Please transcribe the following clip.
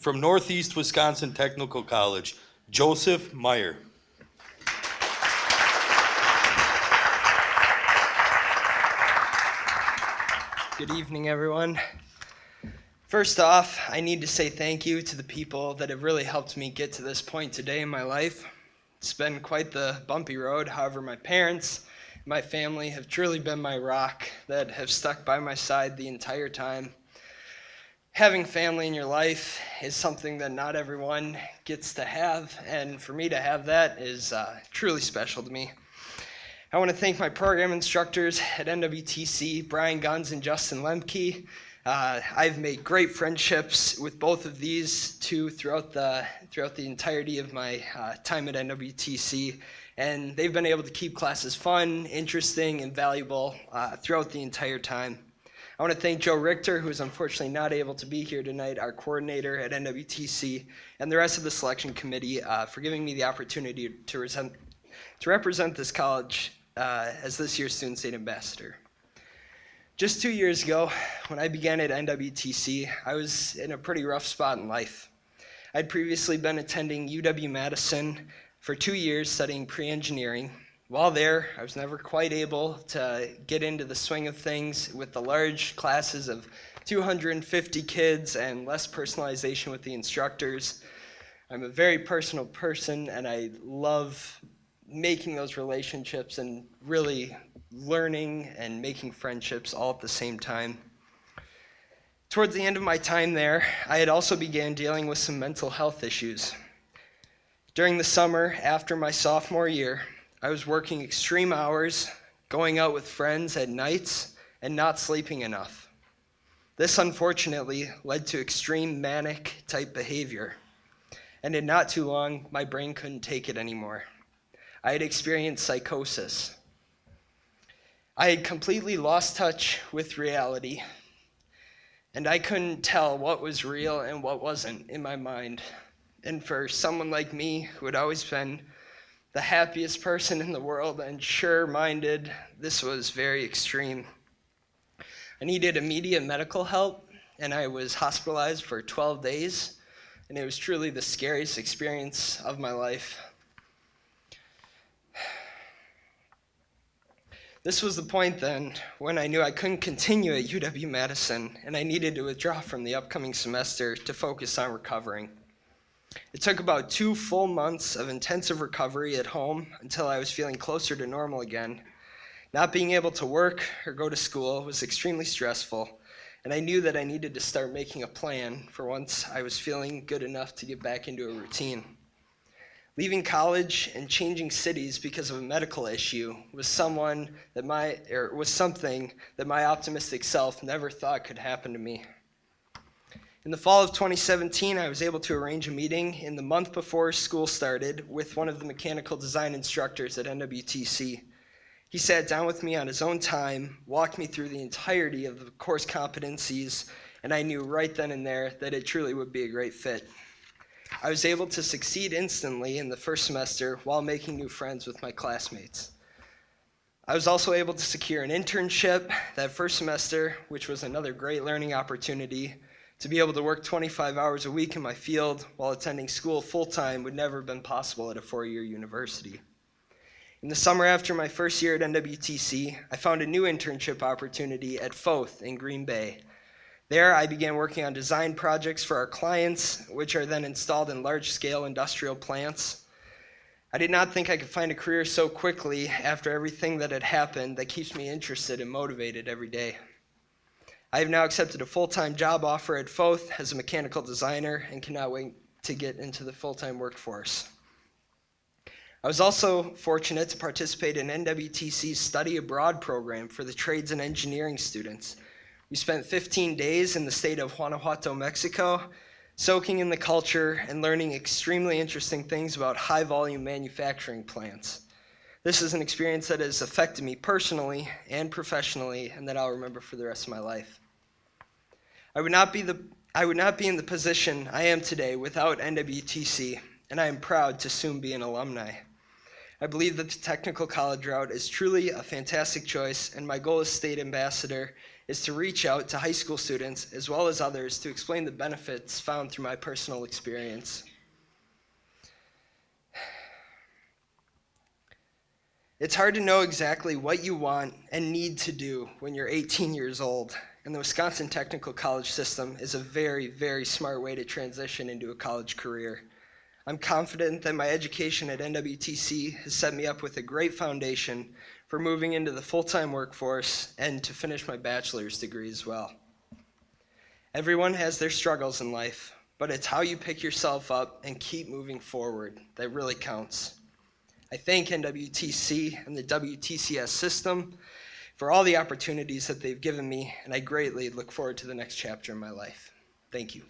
From Northeast Wisconsin Technical College, Joseph Meyer. Good evening, everyone. First off, I need to say thank you to the people that have really helped me get to this point today in my life. It's been quite the bumpy road. However, my parents, my family have truly been my rock that have stuck by my side the entire time. Having family in your life is something that not everyone gets to have, and for me to have that is uh, truly special to me. I want to thank my program instructors at NWTC, Brian Guns and Justin Lemke. Uh, I've made great friendships with both of these two throughout the throughout the entirety of my uh, time at NWTC, and they've been able to keep classes fun, interesting, and valuable uh, throughout the entire time. I want to thank Joe Richter, who is unfortunately not able to be here tonight, our coordinator at NWTC, and the rest of the selection committee uh, for giving me the opportunity to, resent, to represent this college uh, as this year's Student State Ambassador. Just two years ago, when I began at NWTC, I was in a pretty rough spot in life. I'd previously been attending UW-Madison for two years studying pre-engineering. While there, I was never quite able to get into the swing of things with the large classes of 250 kids and less personalization with the instructors. I'm a very personal person and I love making those relationships and really learning and making friendships all at the same time. Towards the end of my time there, I had also began dealing with some mental health issues. During the summer after my sophomore year, I was working extreme hours, going out with friends at nights, and not sleeping enough. This unfortunately led to extreme manic type behavior. And in not too long, my brain couldn't take it anymore. I had experienced psychosis. I had completely lost touch with reality, and I couldn't tell what was real and what wasn't in my mind. And for someone like me, who had always been the happiest person in the world and sure minded, this was very extreme. I needed immediate medical help, and I was hospitalized for 12 days, and it was truly the scariest experience of my life. This was the point then when I knew I couldn't continue at UW Madison and I needed to withdraw from the upcoming semester to focus on recovering. It took about two full months of intensive recovery at home until I was feeling closer to normal again. Not being able to work or go to school was extremely stressful, and I knew that I needed to start making a plan for once I was feeling good enough to get back into a routine. Leaving college and changing cities because of a medical issue was someone that my or was something that my optimistic self never thought could happen to me. In the fall of 2017, I was able to arrange a meeting in the month before school started with one of the mechanical design instructors at NWTC. He sat down with me on his own time, walked me through the entirety of the course competencies, and I knew right then and there that it truly would be a great fit. I was able to succeed instantly in the first semester while making new friends with my classmates. I was also able to secure an internship that first semester, which was another great learning opportunity. To be able to work 25 hours a week in my field while attending school full-time would never have been possible at a four-year university. In the summer after my first year at NWTC, I found a new internship opportunity at Foth in Green Bay, there, I began working on design projects for our clients, which are then installed in large-scale industrial plants. I did not think I could find a career so quickly after everything that had happened that keeps me interested and motivated every day. I have now accepted a full-time job offer at Foth as a mechanical designer and cannot wait to get into the full-time workforce. I was also fortunate to participate in NWTC's study abroad program for the trades and engineering students, we spent 15 days in the state of Guanajuato, Mexico, soaking in the culture and learning extremely interesting things about high volume manufacturing plants. This is an experience that has affected me personally and professionally and that I'll remember for the rest of my life. I would not be, the, I would not be in the position I am today without NWTC, and I am proud to soon be an alumni. I believe that the technical college route is truly a fantastic choice, and my goal as state ambassador is to reach out to high school students as well as others to explain the benefits found through my personal experience. It's hard to know exactly what you want and need to do when you're 18 years old, and the Wisconsin Technical College system is a very, very smart way to transition into a college career. I'm confident that my education at NWTC has set me up with a great foundation for moving into the full time workforce and to finish my bachelor's degree as well. Everyone has their struggles in life, but it's how you pick yourself up and keep moving forward that really counts. I thank NWTC and the WTCS system for all the opportunities that they've given me, and I greatly look forward to the next chapter in my life. Thank you.